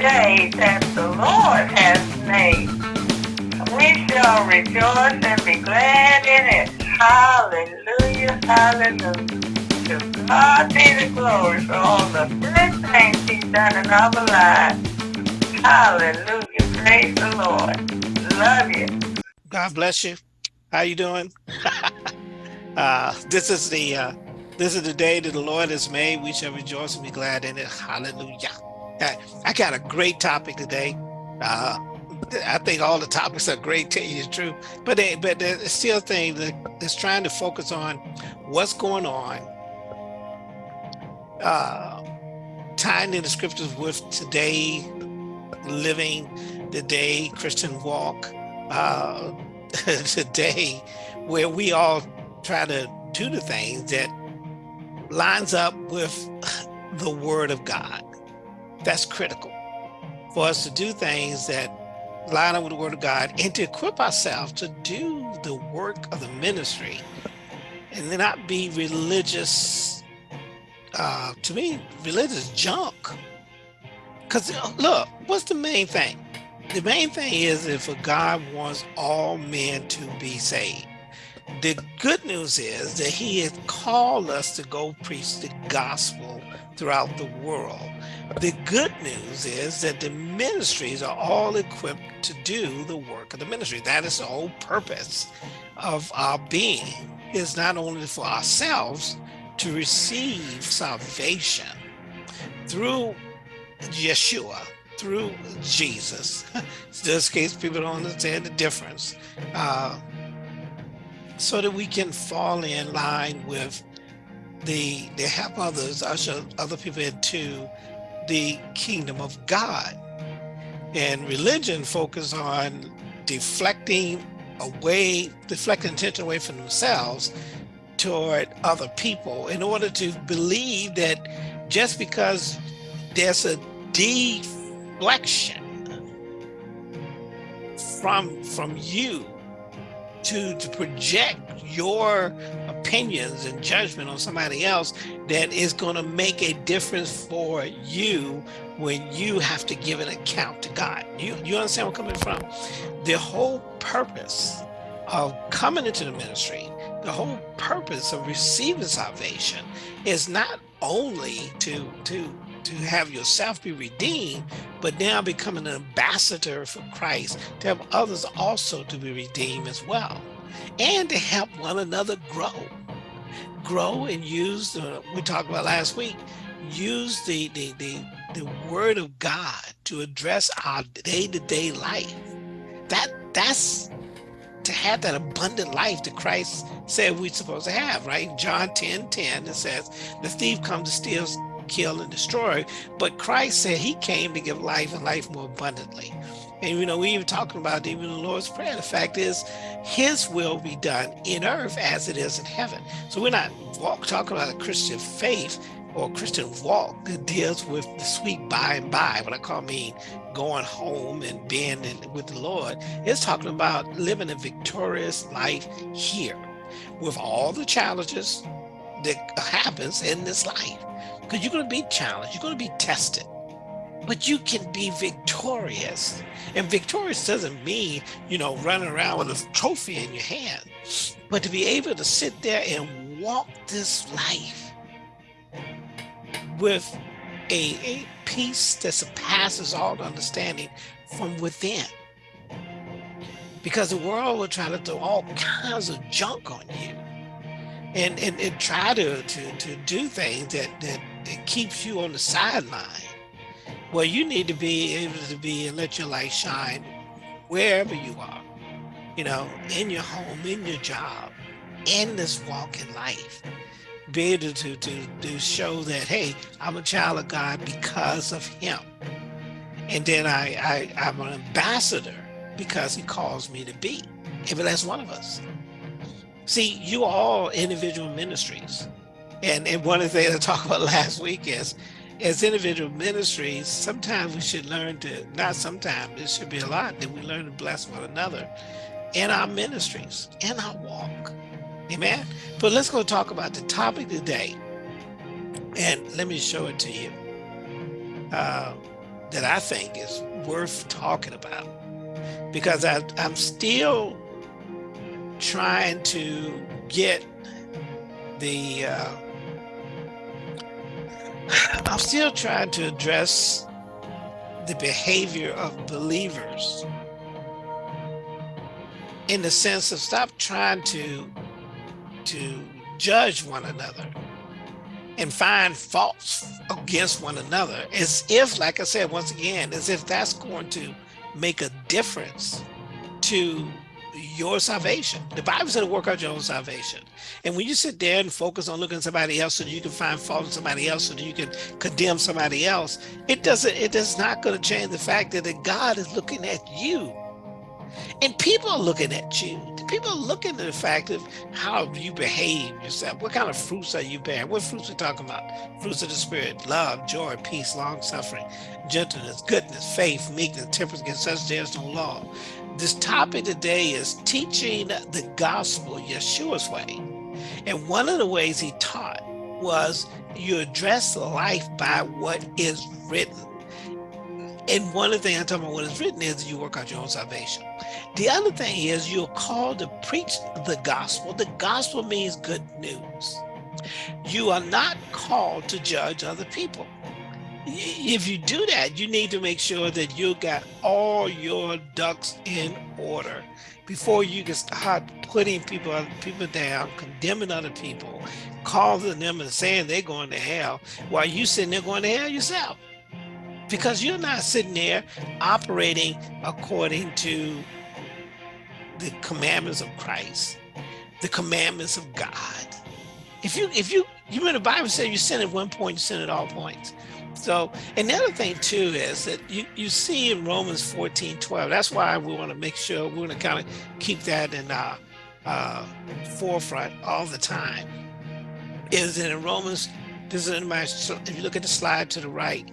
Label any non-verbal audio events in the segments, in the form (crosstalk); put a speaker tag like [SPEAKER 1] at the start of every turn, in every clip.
[SPEAKER 1] day that the Lord has made. We shall rejoice and be glad in it. Hallelujah, hallelujah. To God be the glory for all the good things he's done in our lives. Hallelujah, praise the Lord. Love you.
[SPEAKER 2] God bless you. How you doing? (laughs) uh, this is the uh, this is the day that the Lord has made. We shall rejoice and be glad in it. Hallelujah. I, got a great topic today. Uh, I think all the topics are great, tell you the truth. But they, but there's still things that is trying to focus on what's going on, uh, tying in the scriptures with today, living the day Christian walk, uh, (laughs) today, where we all try to do the things that lines up with (laughs) the word of God. That's critical for us to do things that line up with the word of God and to equip ourselves to do the work of the ministry and not be religious, uh, to me, religious junk. Because look, what's the main thing? The main thing is if God wants all men to be saved. The good news is that he has called us to go preach the gospel throughout the world. The good news is that the ministries are all equipped to do the work of the ministry. That is the whole purpose of our being is not only for ourselves to receive salvation through Yeshua, through Jesus. (laughs) Just in case people don't understand the difference. Uh, so that we can fall in line with the the help others, usher other people into the kingdom of God. And religion focus on deflecting away, deflecting attention away from themselves toward other people in order to believe that just because there's a deflection from from you to, to project your opinions and judgment on somebody else that is going to make a difference for you when you have to give an account to God. You, you understand where I'm coming from? The whole purpose of coming into the ministry, the whole purpose of receiving salvation is not only to, to to have yourself be redeemed, but now become an ambassador for Christ to have others also to be redeemed as well, and to help one another grow. Grow and use, the, we talked about last week, use the, the, the, the word of God to address our day-to-day -day life. That That's to have that abundant life that Christ said we're supposed to have, right? John 10, 10, it says, the thief comes to steal, kill, and destroy. But Christ said he came to give life and life more abundantly. And you know, we even talking about even the Lord's Prayer. The fact is, his will be done in earth as it is in heaven. So we're not walk, talking about a Christian faith or Christian walk that deals with the sweet by and by, what I call mean going home and being in, with the Lord. It's talking about living a victorious life here with all the challenges that happens in this life because you're going to be challenged, you're going to be tested, but you can be victorious. And victorious doesn't mean, you know, running around with a trophy in your hand, but to be able to sit there and walk this life with a, a peace that surpasses all understanding from within. Because the world will try to throw all kinds of junk on you and, and, and try to, to, to do things that, that it keeps you on the sideline. Well, you need to be able to be and let your light shine wherever you are, you know, in your home, in your job, in this walk in life. Be able to, to, to show that, hey, I'm a child of God because of him. And then I, I, I'm an ambassador because he calls me to be. If that's one of us. See, you all individual ministries. And, and one of the things I talked about last week is, as individual ministries, sometimes we should learn to, not sometimes, it should be a lot, that we learn to bless one another in our ministries, in our walk. Amen. But let's go talk about the topic today. And let me show it to you. Uh, that I think is worth talking about because I, I'm still trying to get the uh, I'm still trying to address the behavior of believers in the sense of stop trying to to judge one another and find faults against one another. As if like i said once again as if that's going to make a difference to your salvation the bible said to work out your own salvation and when you sit there and focus on looking at somebody else so you can find fault in somebody else so you can condemn somebody else it doesn't it is not going to change the fact that god is looking at you and people are looking at you. People are looking at the fact of how you behave yourself. What kind of fruits are you bearing? What fruits are we talking about? Fruits of the spirit, love, joy, peace, long suffering, gentleness, goodness, faith, meekness, temperance against such there is no law. This topic today is teaching the gospel Yeshua's way. And one of the ways he taught was you address life by what is written. And one of the things I'm talking about what is written is you work out your own salvation. The other thing is you're called to preach the gospel. The gospel means good news. You are not called to judge other people. If you do that, you need to make sure that you got all your ducks in order before you can start putting people people down, condemning other people, calling them and saying they're going to hell while you sitting there going to hell yourself because you're not sitting there operating according to the commandments of Christ, the commandments of God. If you, if you, you remember the Bible said you sin at one point, you sin at all points. So, and the other thing too is that you, you see in Romans 14, 12, that's why we want to make sure we're going to kind of keep that in our uh, forefront all the time, is that in Romans, this is in my, if you look at the slide to the right,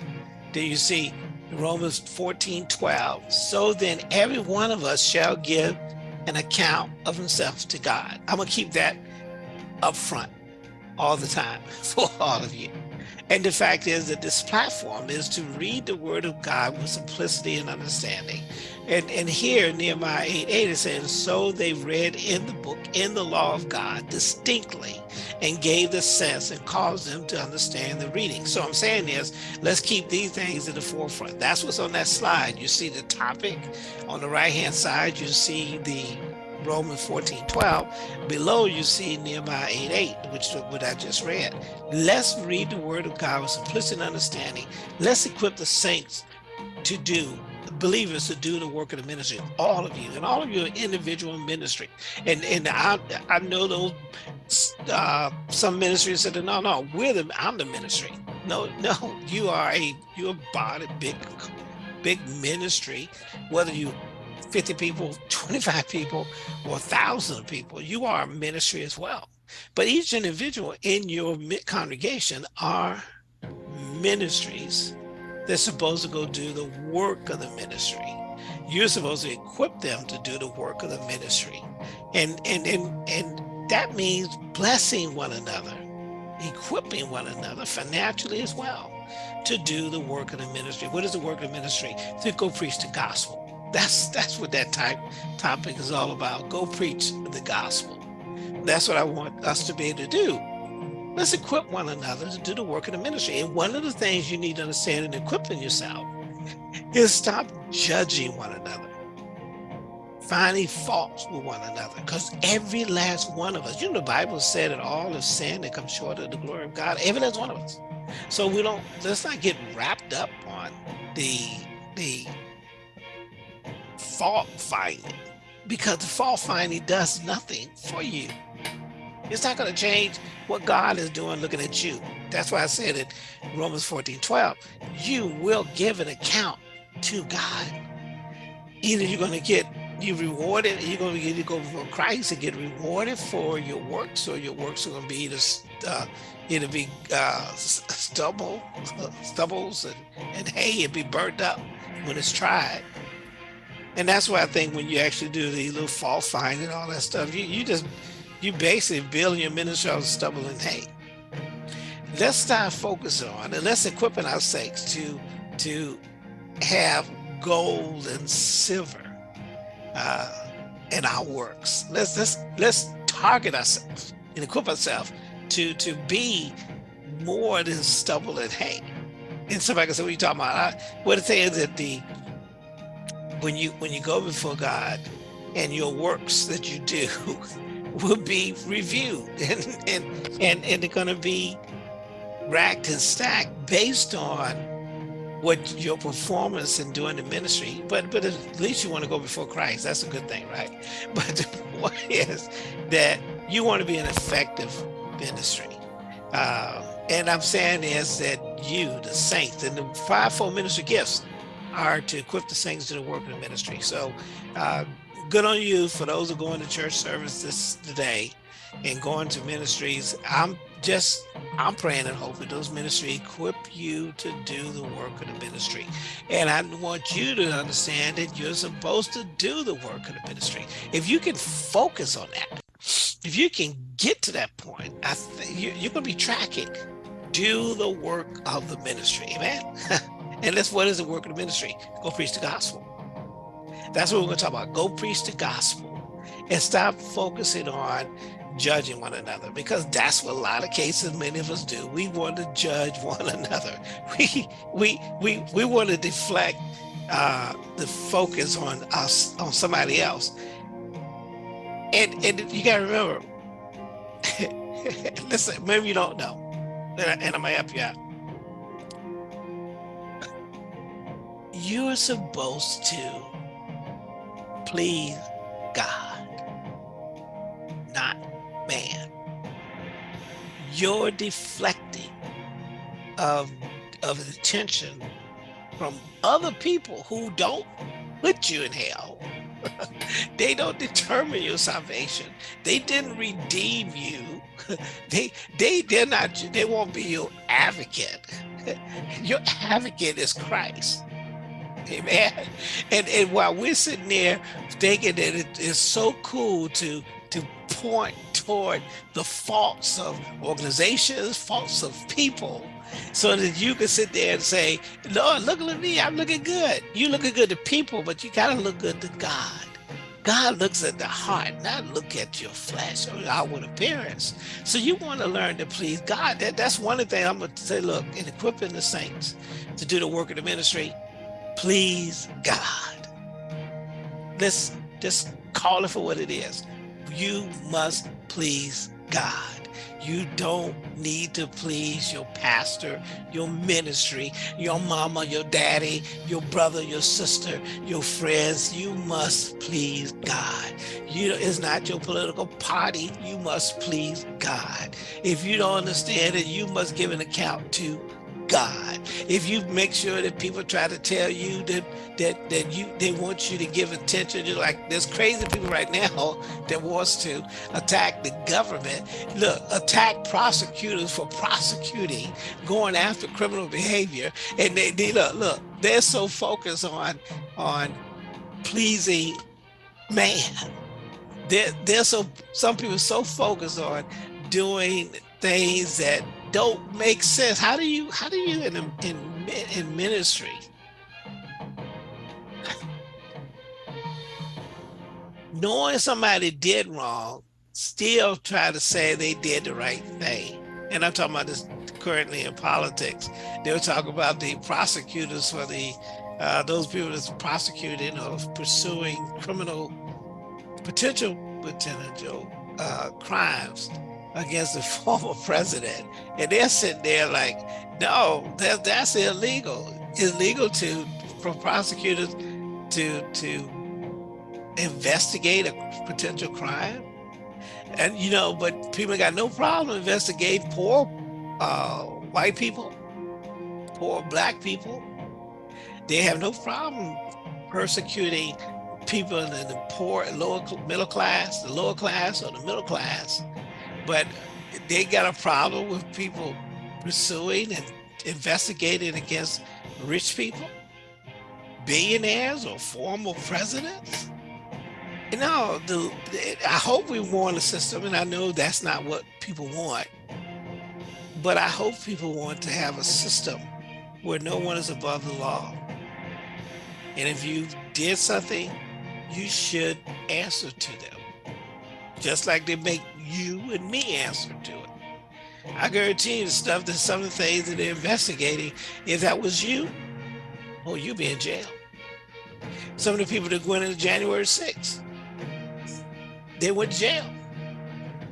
[SPEAKER 2] there you see Romans 14, 12. So then every one of us shall give an account of himself to God. I'm gonna keep that up front all the time (laughs) for all of you. And the fact is that this platform is to read the word of God with simplicity and understanding. And, and here Nehemiah 8, 8 is saying, so they read in the book, in the law of God distinctly and gave the sense and caused them to understand the reading. So I'm saying is, let's keep these things in the forefront. That's what's on that slide. You see the topic on the right-hand side, you see the Romans 14, 12. Below you see Nehemiah 8, 8, which is what I just read. Let's read the word of God with simplicity and understanding. Let's equip the saints to do believers to do the work of the ministry, all of you, and all of your individual ministry. And and I I know those uh, some ministries said, no, no, we're the I'm the ministry. No, (laughs) no, you are a you're a body, big, big ministry, whether you 50 people, 25 people, or 1,000 people, you are a ministry as well. But each individual in your congregation are ministries they're supposed to go do the work of the ministry. You're supposed to equip them to do the work of the ministry. And, and, and, and that means blessing one another, equipping one another financially as well to do the work of the ministry. What is the work of the ministry? To go preach the gospel. That's that's what that type topic is all about. Go preach the gospel. That's what I want us to be able to do. Let's equip one another to do the work of the ministry. And one of the things you need to understand in equipping yourself is stop judging one another, finding faults with one another. Because every last one of us, you know, the Bible said that all of sin that comes short of the glory of God, every last one of us. So we don't, let's not get wrapped up on the, the fault finding because the fault finding does nothing for you. It's not going to change what God is doing looking at you. That's why I said it Romans 14, 12. You will give an account to God. Either you're going to get you rewarded, you're going to get to go before Christ and get rewarded for your works, or your works are going to be either, uh, either be uh, stubble, (laughs) stubbles and, and hay and be burnt up when it's tried. And that's why I think when you actually do the little fault find and all that stuff, you, you just you basically build your ministry on stubble and hay. Let's start focusing on and let's equip our sakes to to have gold and silver uh, in our works. Let's let's let's target ourselves and equip ourselves to to be more than stubble and hay. And somebody can say, "What are you talking about?" I, what I'm saying is that the when you when you go before God and your works that you do (laughs) will be reviewed (laughs) and and and, and they're going to be racked and stacked based on what your performance in doing the ministry but but at least you want to go before christ. That's a good thing right? (laughs) But the point is that you want to be an effective ministry. Uh, and i'm saying is that you the saints and the fivefold ministry gifts are to equip the saints to the work of the ministry so uh, good on you for those who are going to church service this today and going to ministries. I'm just, I'm praying and hoping those ministries equip you to do the work of the ministry. And I want you to understand that you're supposed to do the work of the ministry. If you can focus on that, if you can get to that point, I think you're going to be tracking. Do the work of the ministry, amen? (laughs) and that's what is the work of the ministry? Go preach the gospel. That's what we're going to talk about. Go preach the gospel and stop focusing on judging one another because that's what a lot of cases many of us do we want to judge one (laughs) another we we we we want to deflect uh the focus on us on somebody else and and you gotta remember (laughs) listen maybe you don't know and, I, gonna help you out you're supposed to please God, not man. You're deflecting of, of attention from other people who don't put you in hell. (laughs) they don't determine your salvation. They didn't redeem you. (laughs) they they they're not they won't be your advocate. (laughs) your advocate is Christ. Amen. And and while we're sitting there thinking that it is so cool to to point toward the faults of organizations, faults of people, so that you can sit there and say, Lord, look at me, I'm looking good. You looking good to people, but you gotta look good to God. God looks at the heart, not look at your flesh or outward appearance. So you want to learn to please God. That, that's one of the things I'm going to say, look, in equipping the saints to do the work of the ministry, please God. Let's just call it for what it is. You must please God. You don't need to please your pastor, your ministry, your mama, your daddy, your brother, your sister, your friends. You must please God. You, it's not your political party. You must please God. If you don't understand it, you must give an account to God. If you make sure that people try to tell you that that that you they want you to give attention, you're like there's crazy people right now (laughs) that wants to attack the government. Look, attack prosecutors for prosecuting, going after criminal behavior, and they, they look look they're so focused on on pleasing man. They're, they're so some people so focused on doing things that don't make sense. How do you how do you in in in ministry knowing somebody did wrong, still try to say they did the right thing? And I'm talking about this currently in politics. They were talking about the prosecutors for the uh, those people that's prosecuting or pursuing criminal potential potential uh, crimes against the (laughs) former president. And they're sitting there like, no, that, that's illegal. Illegal to, for prosecutors to, to investigate a potential crime. And, you know, but people got no problem investigating poor uh, white people, poor black people. They have no problem persecuting people in the poor, lower middle class, the lower class or the middle class but they got a problem with people pursuing and investigating against rich people, billionaires or former presidents. You know, the, I hope we want a system, and I know that's not what people want, but I hope people want to have a system where no one is above the law, And if you did something, you should answer to them. Just like they make you and me answer to it. I guarantee you the stuff that some of the things that they're investigating, if that was you, oh, you'd be in jail. Some of the people that went into January 6th, they went to jail.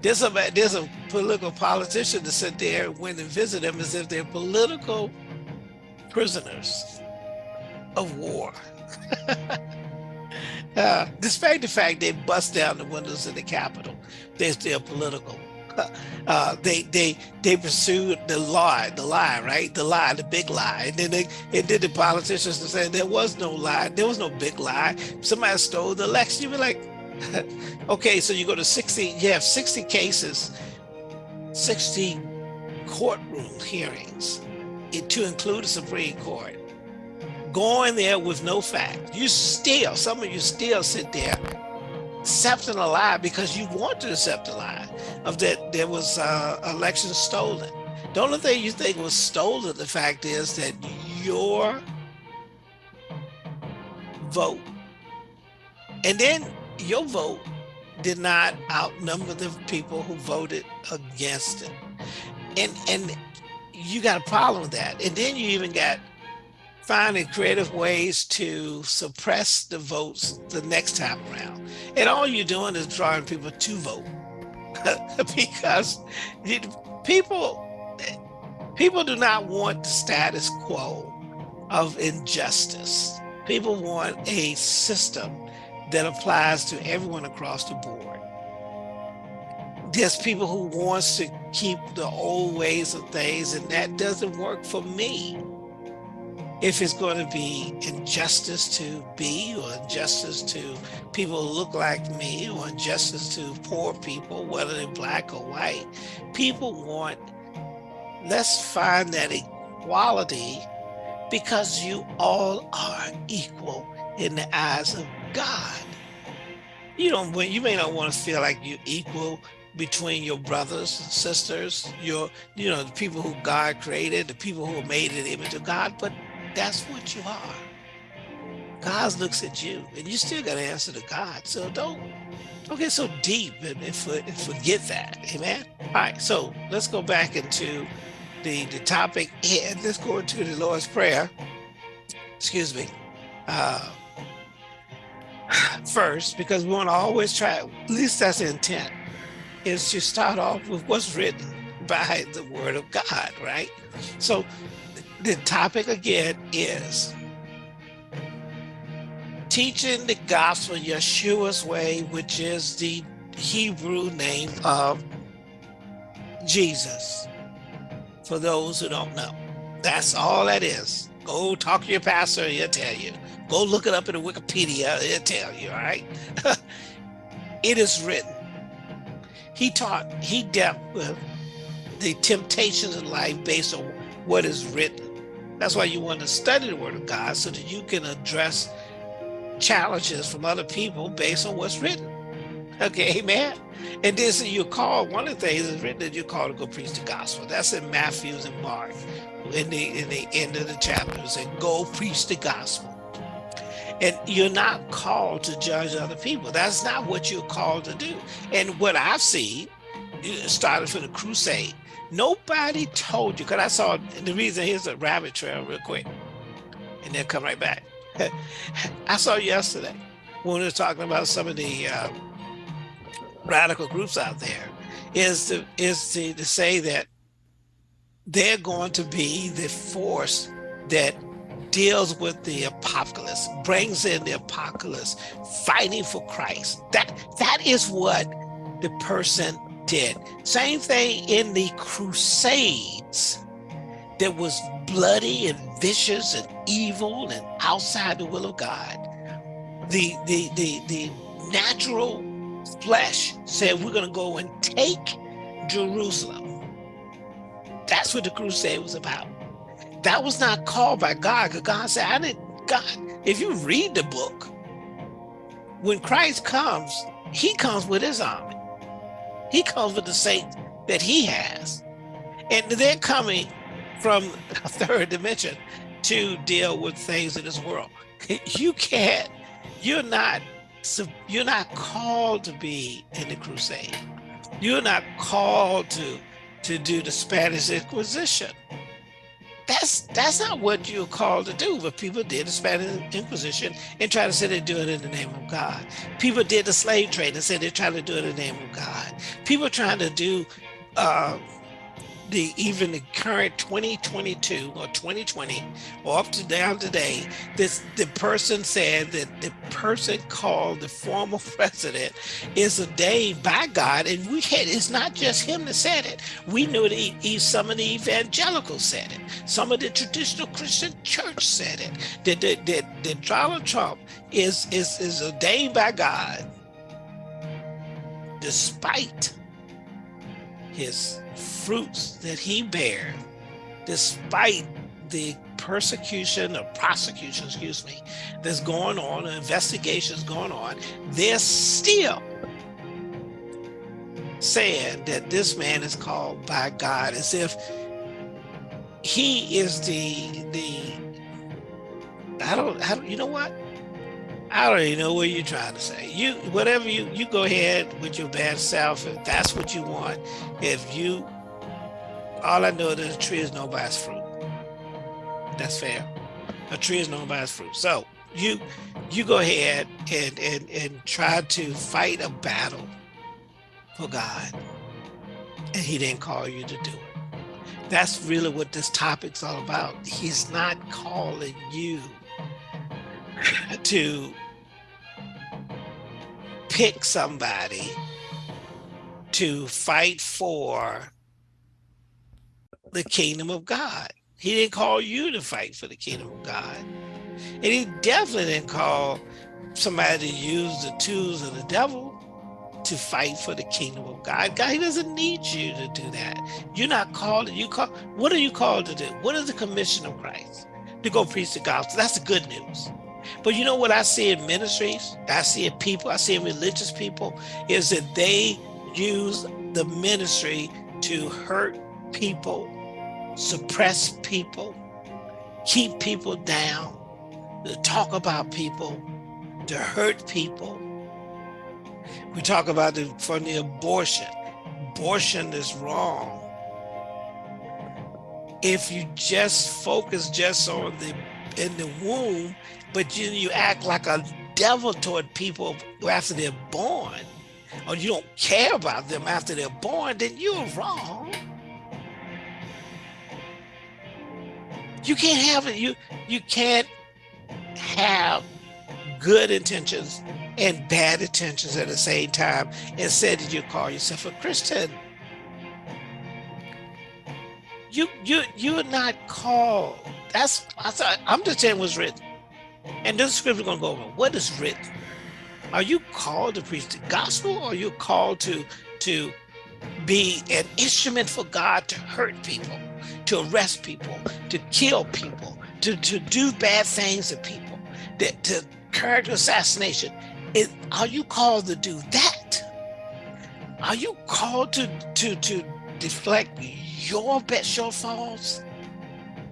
[SPEAKER 2] There's a, there's a political politician that sit there and went and visit them as if they're political prisoners of war. (laughs) uh, despite the fact they bust down the windows of the Capitol, they're still political. Uh, they they they pursued the lie, the lie, right? The lie, the big lie. And then they and then the politicians said there was no lie, there was no big lie. Somebody stole the election. You be like, (laughs) okay, so you go to 60, you have 60 cases, 60 courtroom hearings to include the Supreme Court going there with no facts. You still, some of you still sit there accepting a lie because you want to accept a lie of that there was uh, election stolen. The only thing you think was stolen, the fact is that your vote, and then your vote did not outnumber the people who voted against it. And, and you got a problem with that. And then you even got finding creative ways to suppress the votes the next time around. And all you're doing is drawing people to vote (laughs) because people, people do not want the status quo of injustice. People want a system that applies to everyone across the board. There's people who wants to keep the old ways of things and that doesn't work for me if it's going to be injustice to be or injustice to people who look like me or injustice to poor people, whether they're black or white, people want, let's find that equality because you all are equal in the eyes of God. You don't, you may not want to feel like you're equal between your brothers and sisters, your, you know, the people who God created, the people who are made in the image of God, but that's what you are. God looks at you and you still got to answer to God. So don't, don't get so deep and, and, for, and forget that. Amen. All right. So let's go back into the, the topic and let's go into the Lord's Prayer. Excuse me. Uh, (sighs) first, because we want to always try, at least that's the intent, is to start off with what's written by the word of God, right? So the topic again is teaching the gospel Yeshua's way, which is the Hebrew name of Jesus. For those who don't know, that's all that is. Go talk to your pastor, he'll tell you. Go look it up in the Wikipedia, he'll tell you, all right? (laughs) it is written. He taught, he dealt with the temptations in life based on what is written. That's why you want to study the word of God so that you can address challenges from other people based on what's written. Okay, amen. And this you call one of the things is written that you're called to go preach the gospel. That's in Matthews and Mark in the in the end of the chapters, and go preach the gospel. And you're not called to judge other people. That's not what you're called to do. And what I've seen, started from the crusade, Nobody told you, because I saw the reason here's a rabbit trail real quick, and then come right back. (laughs) I saw yesterday when we were talking about some of the uh, radical groups out there, is to is to, to say that they're going to be the force that deals with the apocalypse, brings in the apocalypse, fighting for Christ. That that is what the person did. Same thing in the Crusades that was bloody and vicious and evil and outside the will of God. The, the, the, the natural flesh said, we're going to go and take Jerusalem. That's what the crusade was about. That was not called by God, God said, I didn't, God, if you read the book, when Christ comes, he comes with his army. He comes with the saints that he has. And they're coming from a third dimension to deal with things in this world. You can't, you're not, you're not called to be in the crusade. You're not called to, to do the Spanish Inquisition. That's that's not what you're called to do. But people did the Spanish Inquisition and try to say they do it in the name of God. People did the slave trade and said they're trying to do it in the name of God. People trying to do uh, the even the current 2022 or 2020 or up to down today, this the person said that the person called the former (laughs) president is ordained by God, and we had it's not just him that said it. We knew that some of the evangelicals said it, some of the traditional Christian church said it. That that, that, that Donald Trump is is is ordained by God, despite his fruits that he bear, despite the persecution or prosecution, excuse me, that's going on, investigations going on, they're still saying that this man is called by God as if he is the the I don't I don't you know what I don't even know what you're trying to say. You, whatever you, you go ahead with your bad self. If that's what you want, if you, all I know is a tree is known by its fruit. That's fair. A tree is known by its fruit. So you, you go ahead and and and try to fight a battle for God, and He didn't call you to do it. That's really what this topic's all about. He's not calling you to pick somebody to fight for the kingdom of God. He didn't call you to fight for the kingdom of God. And he definitely didn't call somebody to use the tools of the devil to fight for the kingdom of God. God, he doesn't need you to do that. You're not called, you call, what are you called to do? What is the commission of Christ? To go preach the gospel. That's the good news. But you know what I see in ministries, I see in people, I see in religious people, is that they use the ministry to hurt people, suppress people, keep people down, to talk about people, to hurt people. We talk about the, from the abortion. Abortion is wrong. If you just focus just on the in the womb, but you, you act like a devil toward people after they're born, or you don't care about them after they're born, then you're wrong. You can't have it. You you can't have good intentions and bad intentions at the same time and say that you call yourself a Christian. You you you're not called. That's I'm just saying what's written. And this scripture is going to go over what is written. Are you called to preach the gospel or are you called to, to be an instrument for God to hurt people, to arrest people, to kill people, to, to do bad things to people, that, to character assassination? Is, are you called to do that? Are you called to, to, to deflect your best shortfalls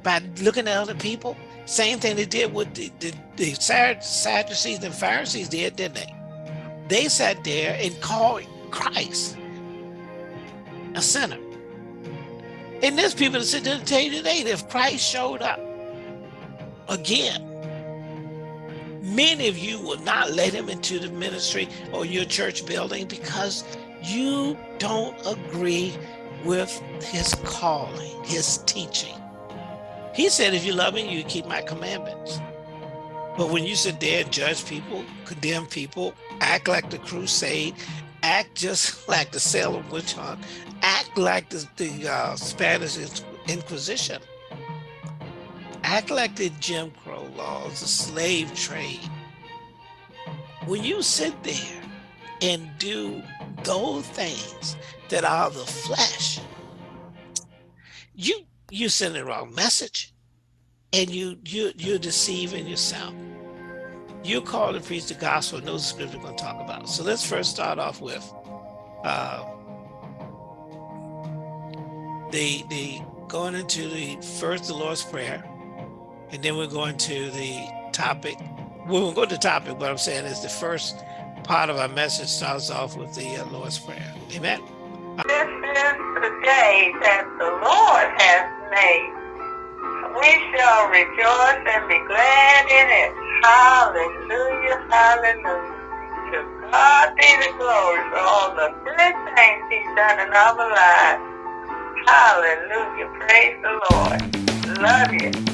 [SPEAKER 2] by looking at other people? Same thing they did with the, the, the Sadducees and Pharisees did, didn't they? They sat there and called Christ a sinner. And there's people that sit there and tell you today that if Christ showed up again, many of you will not let him into the ministry or your church building because you don't agree with his calling, his teaching. He said, if you love me, you keep my commandments. But when you sit there and judge people, condemn people, act like the crusade, act just (laughs) like the Salem witch hunt, act like the, the uh, Spanish Inquisition, act like the Jim Crow laws, the slave trade. When you sit there and do those things that are the flesh, you you send the wrong message and you you you're deceiving yourself you're called to preach the gospel and those the scripture we're going to talk about so let's first start off with uh the the going into the first the lord's prayer and then we're going to the topic. We won't go to the topic, but I'm saying is the first part of our message starts off with the uh, Lord's Prayer. Amen.
[SPEAKER 1] Rejoice and be glad in it. Hallelujah, hallelujah. To God be the glory for all the good things he's done in our lives. Hallelujah, praise the Lord. Love you.